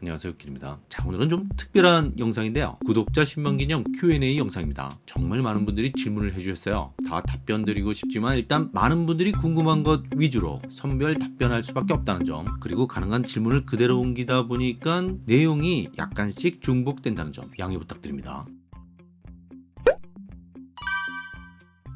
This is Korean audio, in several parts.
안녕하세요 길입니다. 자 오늘은 좀 특별한 영상인데요. 구독자 10만 기념 Q&A 영상입니다. 정말 많은 분들이 질문을 해주셨어요. 다 답변 드리고 싶지만 일단 많은 분들이 궁금한 것 위주로 선별 답변할 수밖에 없다는 점 그리고 가능한 질문을 그대로 옮기다 보니까 내용이 약간씩 중복된다는 점 양해 부탁드립니다.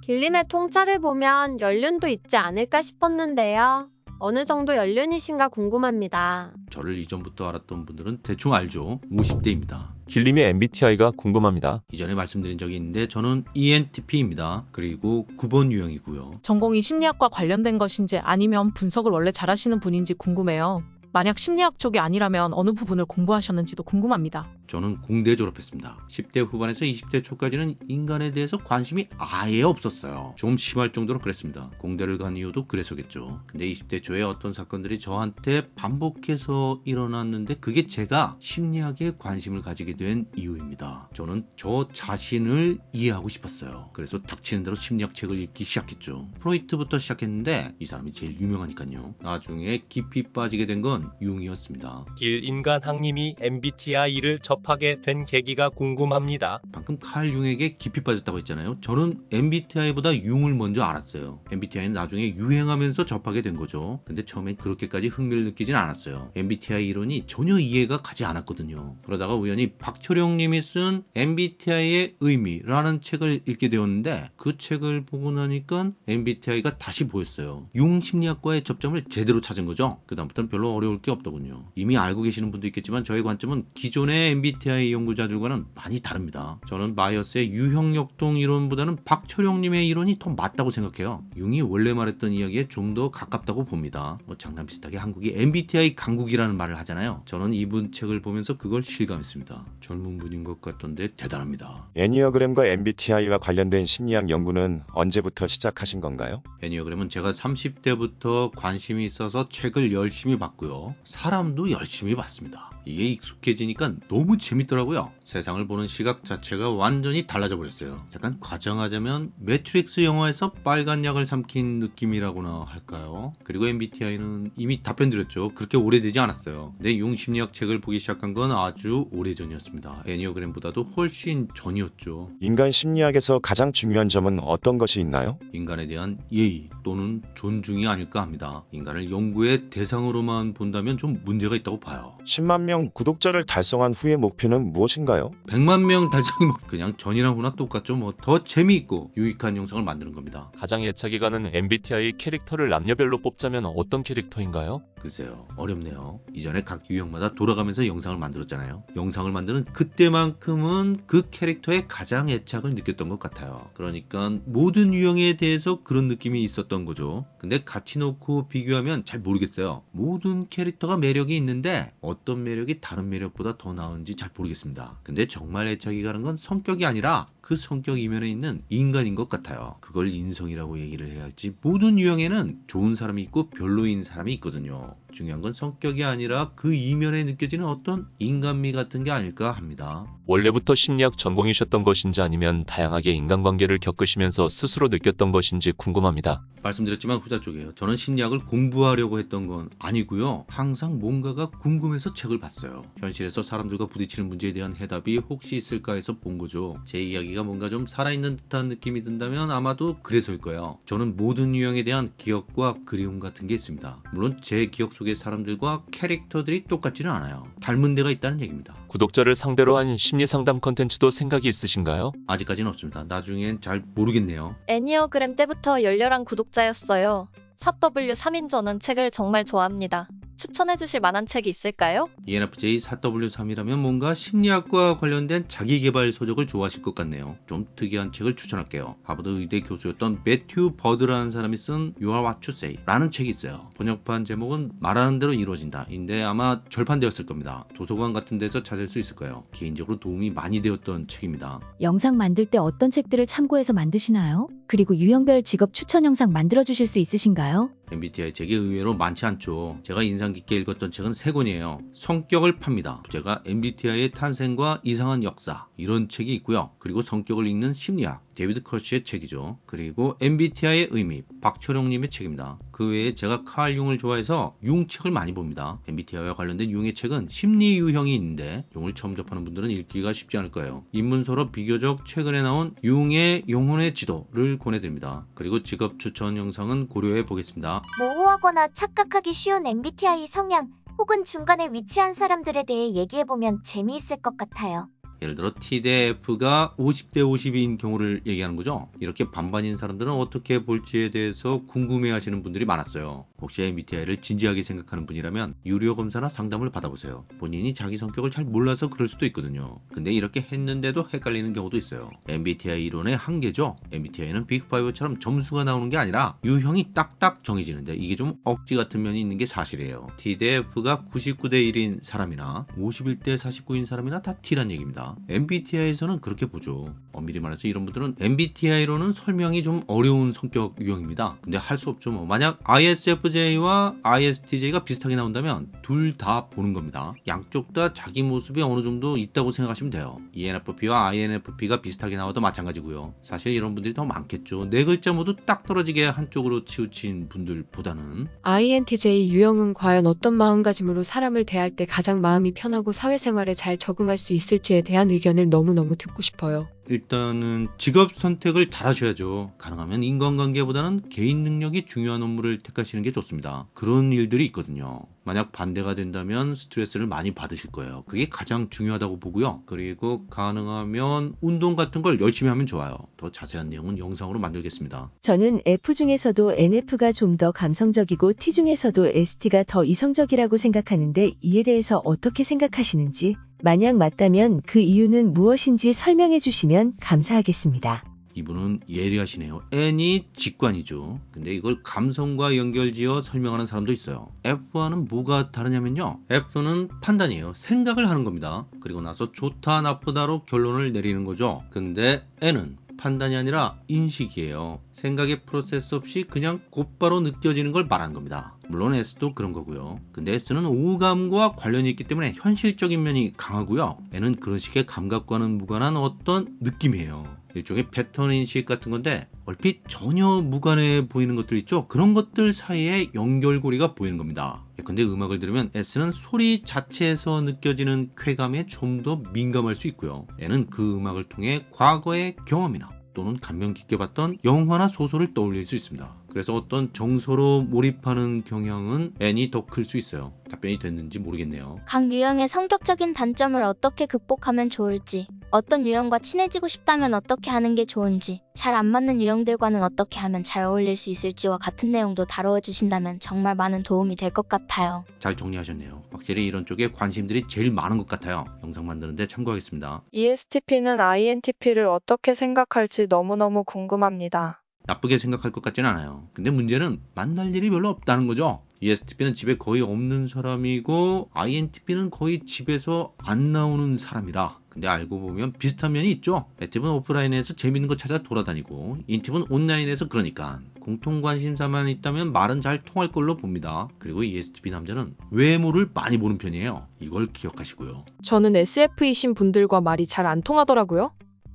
길림의 통짜를 보면 연륜도 있지 않을까 싶었는데요. 어느 정도 연륜이신가 궁금합니다. 저를 이전부터 알았던 분들은 대충 알죠 50대입니다 길림의 MBTI가 궁금합니다. 이전에 말씀드린 적이 있는데 저는 ENTP입니다 그리고 9번 유형이고요 전공이 심리학과 관련된 것인지 아니면 분석을 원래 잘하시는 분인지 궁금해요. 만약 심리학 쪽이 아니라면 어느 부분을 공부하셨는지도 궁금합니다. 저는 공대 졸업했습니다. 10대 후반에서 20대 초까지는 인간에 대해서 관심이 아예 없었어요. 좀 심할 정도로 그랬습니다. 공대를 간 이유도 그래서겠죠. 근데 20대 초에 어떤 사건들이 저한테 반복해서 일어났는데 그게 제가 심리학에 관심을 가지게 된 이유입니다. 저는 저 자신을 이해하고 싶었어요. 그래서 닥치는 대로 심리학 책을 읽기 시작했죠. 프로이트부터 시작했는데 이 사람이 제일 유명하니까요. 나중에 깊이 빠지게 된 건 융이었습니다. 길 인간학님이 MBTI를 접하게 된 계기가 궁금합니다. 방금 칼 융에게 깊이 빠졌다고 했잖아요. 저는 MBTI보다 융을 먼저 알았어요. MBTI는 나중에 유행하면서 접하게 된 거죠. 근데 처음엔 그렇게까지 흥미를 느끼진 않았어요. MBTI 이론이 전혀 이해가 가지 않았거든요. 그러다가 우연히 박철용 님이 쓴 MBTI의 의미라는 책을 읽게 되었는데 그 책을 보고 나니까 MBTI가 다시 보였어요. 융 심리학과의 접점을 제대로 찾은 거죠. 그다음부터는 별로 어려울 게 없더군요. 이미 알고 계시는 분도 있겠지만 저의 관점은 기존의 MBTI 연구자들과는 많이 다릅니다. 저는 마이어스의 유형역동 이론보다는 박철용님의 이론이 더 맞다고 생각해요. 융이 원래 말했던 이야기에 좀 더 가깝다고 봅니다. 뭐 장난 비슷하게 한국이 MBTI 강국이라는 말을 하잖아요. 저는 이분 책을 보면서 그걸 실감했습니다. 젊은 분인 것 같던데 대단합니다. 애니어그램과 MBTI와 관련된 심리학 연구는 언제부터 시작하신 건가요? 애니어그램은 제가 30대부터 관심이 있어서 책을 열심히 봤고요. 사람도 열심히 봤습니다. 이게 익숙해지니까 너무 재밌더라고요. 세상을 보는 시각 자체가 완전히 달라져 버렸어요. 약간 과장하자면 매트릭스 영화에서 빨간 약을 삼킨 느낌이라고나 할까요? 그리고 MBTI는 이미 답변 드렸죠. 그렇게 오래되지 않았어요. 내 융심리학 책을 보기 시작한 건 아주 오래전이었습니다. 애니어그램보다도 훨씬 전이었죠. 인간 심리학에서 가장 중요한 점은 어떤 것이 있나요? 인간에 대한 예의 또는 존중이 아닐까 합니다. 인간을 연구의 대상으로만 본다면 좀 문제가 있다고 봐요. 10만 명 구독자를 달성한 후의 목표는 무엇인가요? 100만 명 달성이 뭐 그냥 전이랑 후나 똑같죠. 뭐 더 재미있고 유익한 영상을 만드는 겁니다. 가장 애착이 가는 MBTI 캐릭터를 남녀별로 뽑자면 어떤 캐릭터인가요? 글쎄요 어렵네요. 이전에 각 유형마다 돌아가면서 영상을 만들었잖아요. 영상을 만드는 그때만큼은 그 캐릭터에 가장 애착을 느꼈던 것 같아요. 그러니까 모든 유형에 대해서 그런 느낌이 있었던 거죠. 근데 같이 놓고 비교하면 잘 모르겠어요. 모든 캐릭터가 매력이 있는데 어떤 매력이 다른 매력보다 더 나은지 잘 모르겠습니다. 근데 정말 애착이 가는 건 성격이 아니라 그 성격 이면에 있는 인간인 것 같아요. 그걸 인성이라고 얘기를 해야 할지 모든 유형에는 좋은 사람이 있고 별로인 사람이 있거든요. 중요한 건 성격이 아니라 그 이면에 느껴지는 어떤 인간미 같은 게 아닐까 합니다. 원래부터 심리학 전공이셨던 것인지 아니면 다양하게 인간관계를 겪으시면서 스스로 느꼈던 것인지 궁금합니다. 말씀드렸지만 후자 쪽이에요. 저는 심리학을 공부하려고 했던 건 아니고요. 항상 뭔가가 궁금해서 책을 봤어요. 현실에서 사람들과 부딪히는 문제에 대한 해답이 혹시 있을까 해서 본 거죠. 제 이야기 가 뭔가 좀 살아있는 듯한 느낌이 든다면 아마도 그래서일 거예요. 저는 모든 유형에 대한 기억과 그리움 같은 게 있습니다. 물론 제 기억 속의 사람들과 캐릭터들이 똑같지는 않아요. 닮은 데가 있다는 얘기입니다. 구독자를 상대로 한 심리 상담 컨텐츠도 생각이 있으신가요? 아직까지는 없습니다. 나중엔 잘 모르겠네요. 애니어그램 때부터 열렬한 구독자였어요. 4W 3인전은 책을 정말 좋아합니다. 추천해 주실 만한 책이 있을까요? ENFJ 4W3이라면 뭔가 심리학과 관련된 자기개발 서적을 좋아하실 것 같네요. 좀 특이한 책을 추천할게요. 하버드 의대 교수였던 매튜 버드라는 사람이 쓴 You Are What You Say 라는 책이 있어요. 번역판 제목은 말하는 대로 이루어진다. 인데 아마 절판되었을 겁니다. 도서관 같은 데서 찾을 수 있을 거예요. 개인적으로 도움이 많이 되었던 책입니다. 영상 만들 때 어떤 책들을 참고해서 만드시나요? 그리고 유형별 직업 추천 영상 만들어 주실 수 있으신가요? MBTI 책이 의외로 많지 않죠. 제가 인상 깊게 읽었던 책은 세 권이에요. 성격을 팝니다. 제가 MBTI의 탄생과 이상한 역사 이런 책이 있고요. 그리고 성격을 읽는 심리학 데비드 커시의 책이죠. 그리고 MBTI의 의미 박철용님의 책입니다. 그 외에 제가 칼 융을 좋아해서 융 책을 많이 봅니다. MBTI와 관련된 융의 책은 심리 유형이 있는데 융을 처음 접하는 분들은 읽기가 쉽지 않을 거예요. 입문서로 비교적 최근에 나온 융의 영혼의 지도를 권해드립니다. 그리고 직업 추천 영상은 고려해 보겠습니다. 모호하거나 착각하기 쉬운 MBTI 성향 혹은 중간에 위치한 사람들에 대해 얘기해보면 재미있을 것 같아요. 예를 들어 T 대 F가 50대 50인 경우를 얘기하는 거죠. 이렇게 반반인 사람들은 어떻게 볼지에 대해서 궁금해 하시는 분들이 많았어요. 혹시 MBTI를 진지하게 생각하는 분이라면 유료 검사나 상담을 받아보세요. 본인이 자기 성격을 잘 몰라서 그럴 수도 있거든요. 근데 이렇게 했는데도 헷갈리는 경우도 있어요. MBTI 이론의 한계죠. MBTI는 빅5처럼 점수가 나오는 게 아니라 유형이 딱딱 정해지는데 이게 좀 억지 같은 면이 있는 게 사실이에요. T 대 F가 99대 1인 사람이나 51대 49인 사람이나 다 T란 얘기입니다. MBTI에서는 그렇게 보죠. 엄밀히 말해서 이런 분들은 MBTI로는 설명이 좀 어려운 성격 유형입니다. 근데 할 수 없죠. 뭐. 만약 ISFJ와 ISTJ가 비슷하게 나온다면 둘 다 보는 겁니다. 양쪽 다 자기 모습이 어느 정도 있다고 생각하시면 돼요. ENFP와 INFP가 비슷하게 나와도 마찬가지고요. 사실 이런 분들이 더 많겠죠. 네 글자 모두 딱 떨어지게 한쪽으로 치우친 분들보다는 INTJ 유형은 과연 어떤 마음가짐으로 사람을 대할 때 가장 마음이 편하고 사회생활에 잘 적응할 수 있을지에 대한 의견을 너무너무 듣고 싶어요. 일단은 직업 선택을 잘 하셔야죠. 가능하면 인간관계보다는 개인 능력이 중요한 업무를 택하시는 게 좋습니다. 그런 일들이 있거든요. 만약 반대가 된다면 스트레스를 많이 받으실 거예요. 그게 가장 중요하다고 보고요. 그리고 가능하면 운동 같은 걸 열심히 하면 좋아요. 더 자세한 내용은 영상으로 만들겠습니다. 저는 F 중에서도 NF가 좀 더 감성적이고 T 중에서도 ST가 더 이성적이라고 생각하는데 이에 대해서 어떻게 생각하시는지, 만약 맞다면 그 이유는 무엇인지 설명해 주시면 감사하겠습니다. 이분은 예리하시네요. N이 직관이죠. 근데 이걸 감성과 연결지어 설명하는 사람도 있어요. F와는 뭐가 다르냐면요. F는 판단이에요. 생각을 하는 겁니다. 그리고 나서 좋다, 나쁘다로 결론을 내리는 거죠. 근데 N은 판단이 아니라 인식이에요. 생각의 프로세스 없이 그냥 곧바로 느껴지는 걸 말하는 겁니다. 물론 S도 그런 거고요. 근데 S는 오감과 관련이 있기 때문에 현실적인 면이 강하고요. N은 그런 식의 감각과는 무관한 어떤 느낌이에요. 일종의 패턴 인식 같은 건데 얼핏 전혀 무관해 보이는 것들 있죠? 그런 것들 사이에 연결고리가 보이는 겁니다. 근데 음악을 들으면 S는 소리 자체에서 느껴지는 쾌감에 좀 더 민감할 수 있고요. N은 그 음악을 통해 과거의 경험이나 또는 감명 깊게 봤던 영화나 소설을 떠올릴 수 있습니다. 그래서 어떤 정서로 몰입하는 경향은 N이 더 클 수 있어요. 답변이 됐는지 모르겠네요. 각 유형의 성격적인 단점을 어떻게 극복하면 좋을지, 어떤 유형과 친해지고 싶다면 어떻게 하는 게 좋은지, 잘 안 맞는 유형들과는 어떻게 하면 잘 어울릴 수 있을지와 같은 내용도 다루어 주신다면 정말 많은 도움이 될 것 같아요. 잘 정리하셨네요. 확실히 이런 쪽에 관심들이 제일 많은 것 같아요. 영상 만드는데 참고하겠습니다. ESTP는 INTP를 어떻게 생각할지 너무너무 궁금합니다. 나쁘게 생각할 것 같진 않아요. 근데 문제는 만날 일이 별로 없다는 거죠. ESTP는 집에 거의 없는 사람이고 INTP는 거의 집에서 안 나오는 사람이라 근데 알고 보면 비슷한 면이 있죠. 애팁은 오프라인에서 재밌는 거 찾아 돌아다니고 인팁은 온라인에서 그러니까 공통 관심사만 있다면 말은 잘 통할 걸로 봅니다. 그리고 ESTP 남자는 외모를 많이 보는 편이에요. 이걸 기억하시고요. 저는 SF이신 분들과 말이 잘 안 통하더라고요.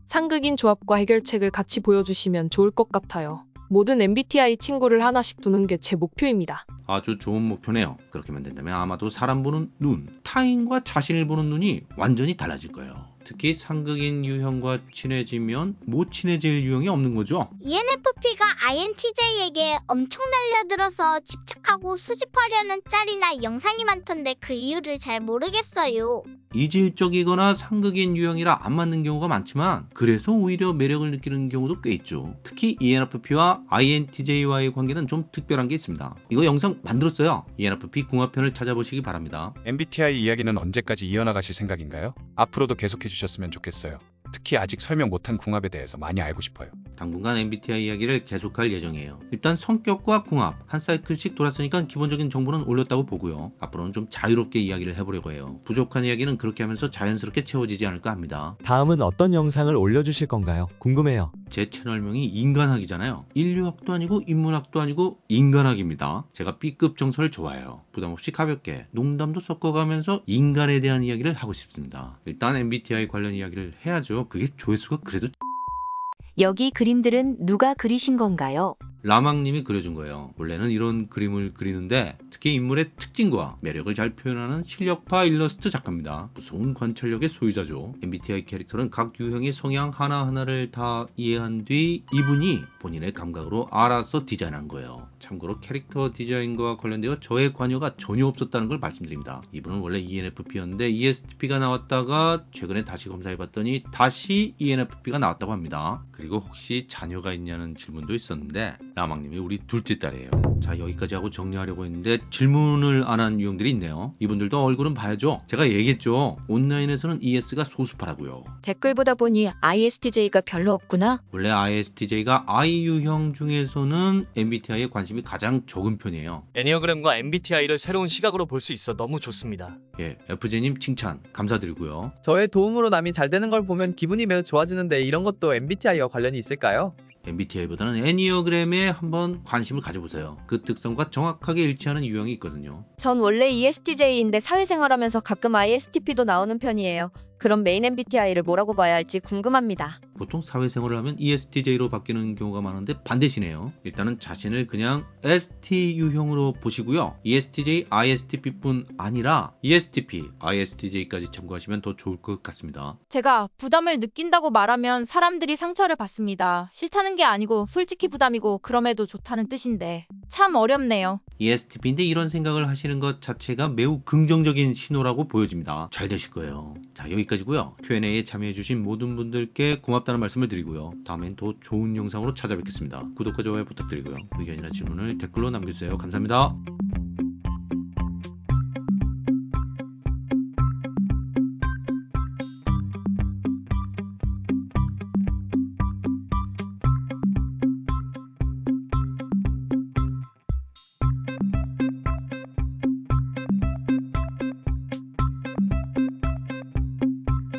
상극인 조합과 해결책을 같이 보여주시면 좋을 것 같아요. 모든 MBTI 친구를 하나씩 두는 게 제 목표입니다. 아주 좋은 목표네요. 그렇게 만 된다면 아마도 사람 보는 눈, 타인과 자신을 보는 눈이 완전히 달라질 거예요. 특히 상극인 유형과 친해지면 못 친해질 유형이 없는 거죠. ENFP가 INTJ에게 엄청 달려들어서 집착하고 수집하려는 짤이나 영상이 많던데 그 이유를 잘 모르겠어요. 이질적이거나 상극인 유형이라 안 맞는 경우가 많지만 그래서 오히려 매력을 느끼는 경우도 꽤 있죠. 특히 ENFP와 INTJ와의 관계는 좀 특별한 게 있습니다. 이거 영상 만들었어요. ENFP 궁합편을 찾아보시기 바랍니다. MBTI 이야기는 언제까지 이어나가실 생각인가요? 앞으로도 계속해 주 셨으면 좋겠어요. 특히 아직 설명 못한 궁합에 대해서 많이 알고 싶어요. 당분간 MBTI 이야기를 계속할 예정이에요. 일단 성격과 궁합 한 사이클씩 돌았으니까 기본적인 정보는 올렸다고 보고요. 앞으로는 좀 자유롭게 이야기를 해보려고 해요. 부족한 이야기는 그렇게 하면서 자연스럽게 채워지지 않을까 합니다. 다음은 어떤 영상을 올려주실 건가요? 궁금해요. 제 채널명이 인간학이잖아요. 인류학도 아니고 인문학도 아니고 인간학입니다. 제가 B급 정서를 좋아해요. 부담없이 가볍게 농담도 섞어가면서 인간에 대한 이야기를 하고 싶습니다. 일단 MBTI 관련 이야기를 해야죠. 그게 조회수가 그래도 여기 그림들은 누가 그리신 건가요? 라망님이 그려준 거예요. 원래는 이런 그림을 그리는데 특히 인물의 특징과 매력을 잘 표현하는 실력파 일러스트 작가입니다. 무서운 관찰력의 소유자죠. MBTI 캐릭터는 각 유형의 성향 하나하나를 다 이해한 뒤 이분이 본인의 감각으로 알아서 디자인한 거예요. 참고로 캐릭터 디자인과 관련되어 저의 관여가 전혀 없었다는 걸 말씀드립니다. 이분은 원래 ENFP였는데 ESTP가 나왔다가 최근에 다시 검사해봤더니 다시 ENFP가 나왔다고 합니다. 그리고 혹시 자녀가 있냐는 질문도 있었는데 라망님이 우리 둘째 딸이에요. 자 여기까지 하고 정리하려고 했는데 질문을 안 한 유형들이 있네요. 이분들도 얼굴은 봐야죠. 제가 얘기했죠. 온라인에서는 ES가 소수파라고요. 댓글 보다 보니 ISTJ가 별로 없구나. 원래 ISTJ가 I 유형 중에서는 MBTI에 관심이 가장 적은 편이에요. 애니어그램과 MBTI를 새로운 시각으로 볼 수 있어 너무 좋습니다. 예, FJ님 칭찬 감사드리고요. 저의 도움으로 남이 잘 되는 걸 보면 기분이 매우 좋아지는데 이런 것도 MBTI와 관련이 있을까요? MBTI보다는 애니어그램에 한번 관심을 가져보세요. 그 특성과 정확하게 일치하는 유형이 있거든요. 전 원래 ESTJ인데 사회생활하면서 가끔 ISTP도 나오는 편이에요. 그럼 메인 MBTI를 뭐라고 봐야 할지 궁금합니다. 보통 사회생활을 하면 ESTJ로 바뀌는 경우가 많은데 반대시네요. 일단은 자신을 그냥 ST 유형으로 보시고요. ESTJ, ISTP뿐 아니라 ESTP, ISTJ까지 참고하시면 더 좋을 것 같습니다. 제가 부담을 느낀다고 말하면 사람들이 상처를 받습니다. 싫다는 게 아니고 솔직히 부담이고 그럼에도 좋다는 뜻인데 참 어렵네요. ESTP인데 이런 생각을 하시는 것 자체가 매우 긍정적인 신호라고 보여집니다. 잘 되실 거예요. 자 여기까지고요. Q&A에 참여해주신 모든 분들께 고맙다는 말씀을 드리고요. 다음엔 더 좋은 영상으로 찾아뵙겠습니다. 구독과 좋아요 부탁드리고요. 의견이나 질문을 댓글로 남겨주세요. 감사합니다.